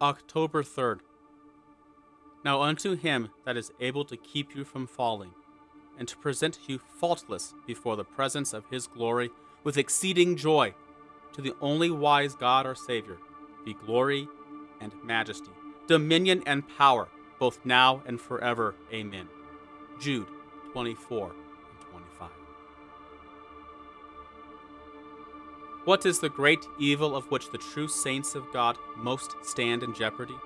October 3rd. Now unto him that is able to keep you from falling, and to present you faultless before the presence of his glory with exceeding joy, to the only wise God our Savior, be glory and majesty, dominion and power, both now and forever. Amen. Jude 24 What is the great evil of which the true saints of God most stand in jeopardy,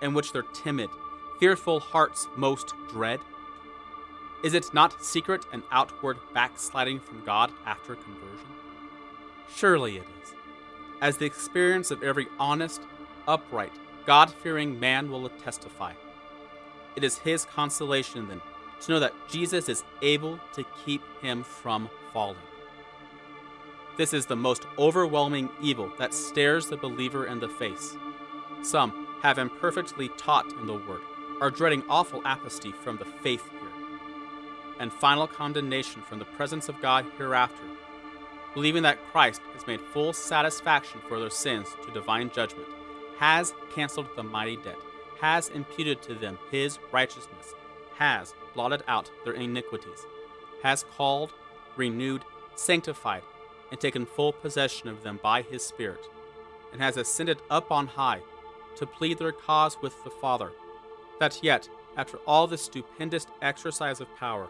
and which their timid, fearful hearts most dread? Is it not secret and outward backsliding from God after conversion? Surely it is, as the experience of every honest, upright, God fearing man will testify. It is his consolation, then, to know that Jesus is able to keep him from falling. This is the most overwhelming evil that stares the believer in the face. Some have imperfectly taught in the Word, are dreading awful apostasy from the faith here, and final condemnation from the presence of God hereafter, believing that Christ has made full satisfaction for their sins to divine judgment, has canceled the mighty debt, has imputed to them his righteousness, has blotted out their iniquities, has called, renewed, sanctified, and taken full possession of them by his Spirit, and has ascended up on high to plead their cause with the Father, that yet, after all this stupendous exercise of power,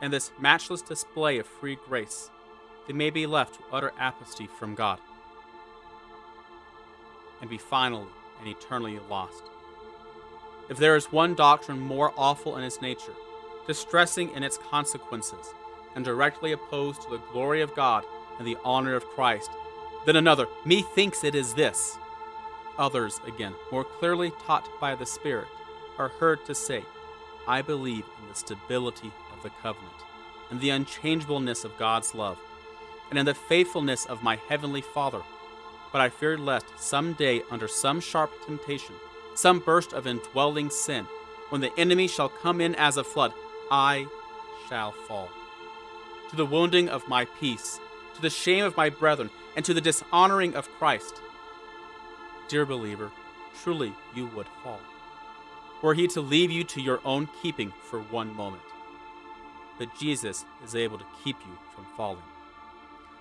and this matchless display of free grace, they may be left to utter apostasy from God, and be finally and eternally lost. If there is one doctrine more awful in its nature, distressing in its consequences, and directly opposed to the glory of God and the honor of Christ, then another, methinks it is this. Others, again, more clearly taught by the Spirit, are heard to say, I believe in the stability of the covenant, and the unchangeableness of God's love, and in the faithfulness of my heavenly Father. But I fear lest some day, under some sharp temptation, some burst of indwelling sin, when the enemy shall come in as a flood, I shall fall. To the wounding of my peace, to the shame of my brethren, and to the dishonoring of Christ. Dear believer, truly you would fall, were he to leave you to your own keeping for one moment. But Jesus is able to keep you from falling.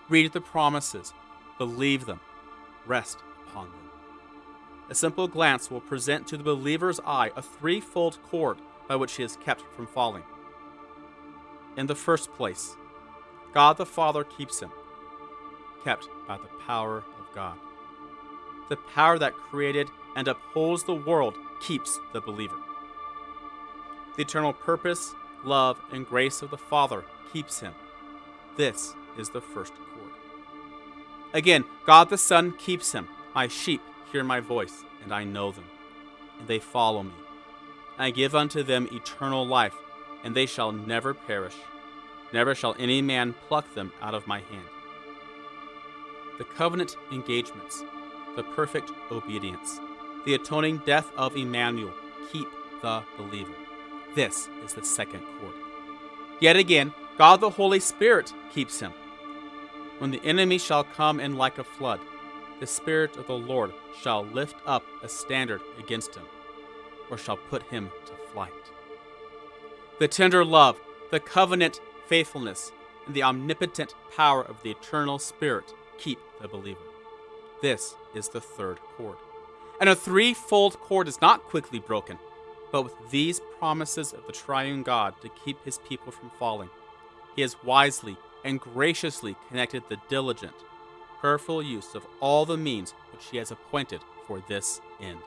Read the promises, believe them, rest upon them. A simple glance will present to the believer's eye a threefold cord by which he is kept from falling. In the first place, God the Father keeps him kept by the power of God. The power that created and upholds the world keeps the believer. The eternal purpose, love, and grace of the Father keeps him. This is the first cord. Again, God the Son keeps him. My sheep hear my voice, and I know them, and they follow me. I give unto them eternal life, and they shall never perish. Never shall any man pluck them out of my hand the covenant engagements, the perfect obedience, the atoning death of Emmanuel keep the believer. This is the second cord. Yet again, God the Holy Spirit keeps him. When the enemy shall come in like a flood, the Spirit of the Lord shall lift up a standard against him, or shall put him to flight. The tender love, the covenant faithfulness, and the omnipotent power of the eternal Spirit keep the believer. This is the third cord. And a threefold cord is not quickly broken, but with these promises of the triune God to keep his people from falling, he has wisely and graciously connected the diligent, prayerful use of all the means which he has appointed for this end.